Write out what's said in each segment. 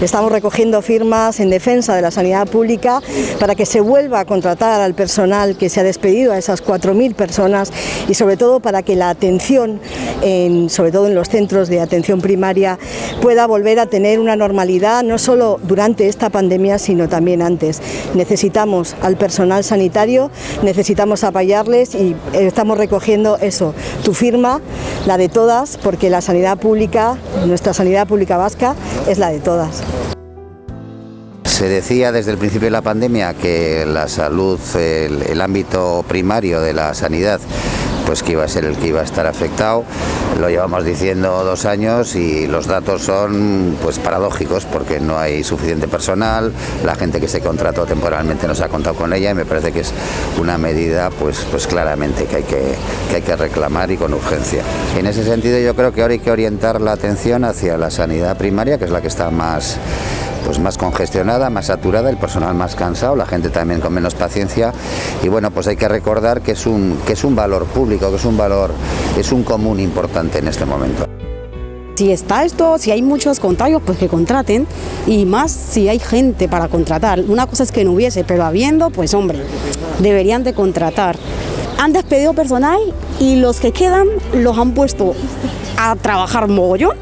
Estamos recogiendo firmas en defensa de la sanidad pública para que se vuelva a contratar al personal que se ha despedido, a esas 4.000 personas y sobre todo para que la atención, en, sobre todo en los centros de atención primaria, pueda volver a tener una normalidad no solo durante esta pandemia sino también antes. Necesitamos al personal sanitario, necesitamos apoyarles y estamos recogiendo eso, tu firma, la de todas, porque la sanidad pública, nuestra sanidad pública vasca, es la de todas. Se decía desde el principio de la pandemia que la salud, el, el ámbito primario de la sanidad pues que iba a ser el que iba a estar afectado. Lo llevamos diciendo dos años y los datos son pues paradójicos porque no hay suficiente personal, la gente que se contrató temporalmente no se ha contado con ella y me parece que es una medida pues, pues claramente que hay que, que hay que reclamar y con urgencia. En ese sentido yo creo que ahora hay que orientar la atención hacia la sanidad primaria, que es la que está más pues más congestionada, más saturada, el personal más cansado, la gente también con menos paciencia y bueno, pues hay que recordar que es un, que es un valor público, que es un valor, es un común importante en este momento. Si está esto, si hay muchos contagios, pues que contraten y más si hay gente para contratar. Una cosa es que no hubiese, pero habiendo, pues hombre, deberían de contratar. Han despedido personal y los que quedan los han puesto a trabajar mogollón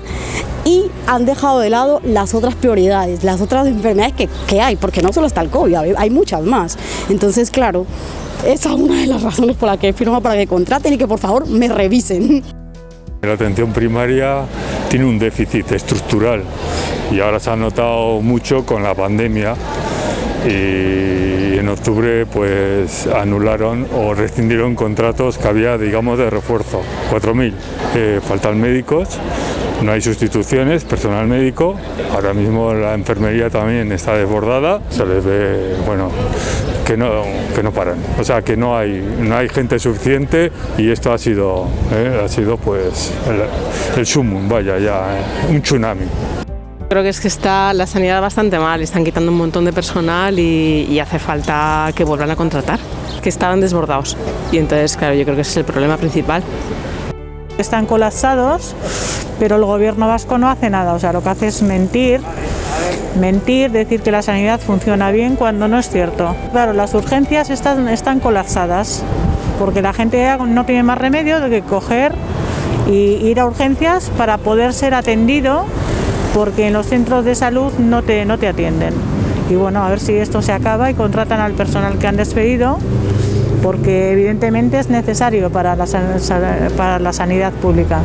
y han dejado de lado las otras prioridades, las otras enfermedades que, que hay, porque no solo está el COVID, hay, muchas más. Entonces, claro, esa es una de las razones por las que firmo para que contraten y que por favor me revisen. La atención primaria tiene un déficit estructural y ahora se ha notado mucho con la pandemia y en octubre pues anularon o rescindieron contratos que había digamos de refuerzo, 4.000. Eh, faltan médicos, no hay sustituciones, personal médico, ahora mismo la enfermería también está desbordada, se les ve, bueno, que no, que no paran, o sea que no hay, no hay gente suficiente y esto ha sido, eh, ha sido pues el, el sumum, vaya ya, eh, un tsunami. Creo que es que está la sanidad bastante mal, están quitando un montón de personal y, y, hace falta que vuelvan a contratar, que estaban desbordados. Y entonces, claro, yo creo que ese es el problema principal. Están colapsados, pero el gobierno vasco no hace nada, o sea, lo que hace es mentir, mentir, decir que la sanidad funciona bien cuando no es cierto. Claro, las urgencias están, están colapsadas, porque la gente no tiene más remedio de que coger y ir a urgencias para poder ser atendido porque en los centros de salud no te, no te atienden. Y bueno, a ver si esto se acaba y contratan al personal que han despedido, porque evidentemente es necesario para la, para la sanidad pública.